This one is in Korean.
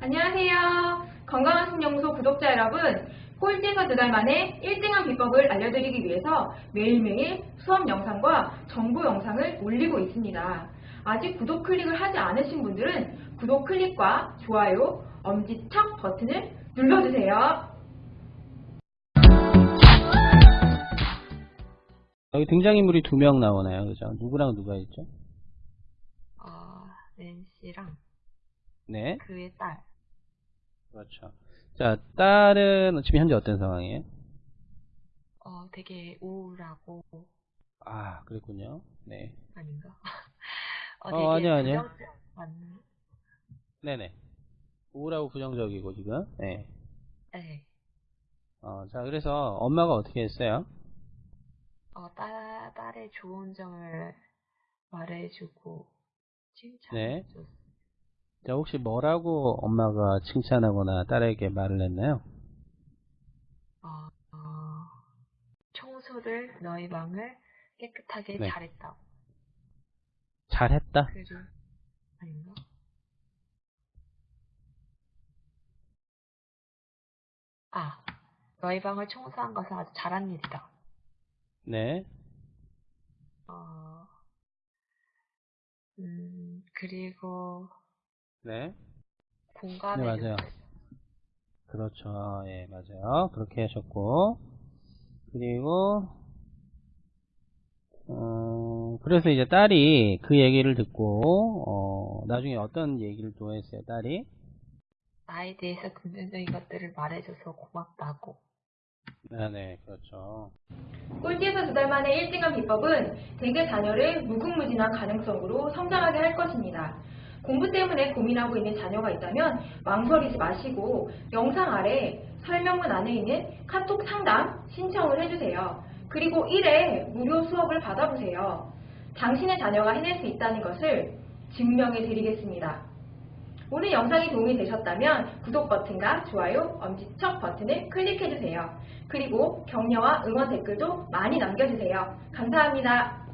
안녕하세요. 건강한 신영소 구독자 여러분, 꼴찌에서 두 달 만에 1등한 비법을 알려드리기 위해서 매일매일 수업 영상과 정보 영상을 올리고 있습니다. 아직 구독 클릭을 하지 않으신 분들은 구독 클릭과 좋아요, 엄지척 버튼을 눌러주세요. 여기 등장인물이 두 명 나오나요? 그죠? 누구랑 누가 있죠? 어, 낸시랑 네. 그의 딸. 그렇죠. 자, 딸은 지금 현재 어떤 상황이에요? 어, 되게 우울하고 아, 그랬군요. 네. 아닌가? 어, 어, 아니요, 아니요. 네네. 우울하고 부정적이고, 지금. 네. 네. 어, 자, 그래서 엄마가 어떻게 했어요? 어, 딸, 딸의 좋은 점을 말해주고 네. 칭찬해줬어. 자, 혹시 뭐라고 엄마가 칭찬하거나 딸에게 말을 했나요? 어, 어, 청소를 너희 방을 깨끗하게 네. 잘했다고. 잘했다? 그리고 아닌가? 아, 너희 방을 청소한 것은 아주 잘한 일이다. 네. 어, 음, 그리고 네. 공감해 네, 맞아요. 그렇죠. 예, 맞아요. 그렇게 하셨고. 그리고, 어, 그래서 이제 딸이 그 얘기를 듣고, 어, 나중에 어떤 얘기를 또 했어요, 딸이? 나에 대해서 긍정적인 것들을 말해줘서 고맙다고. 네, 네, 그렇죠. 꼴찌에서 두 달 만에 1등한 비법은 대개 자녀를 무궁무진한 가능성으로 성장하게 할 것입니다. 공부 때문에 고민하고 있는 자녀가 있다면 망설이지 마시고 영상 아래 설명문 안에 있는 카톡 상담 신청을 해주세요. 그리고 1회 무료 수업을 받아보세요. 당신의 자녀가 해낼 수 있다는 것을 증명해 드리겠습니다. 오늘 영상이 도움이 되셨다면 구독 버튼과 좋아요, 엄지척 버튼을 클릭해주세요. 그리고 격려와 응원 댓글도 많이 남겨주세요. 감사합니다.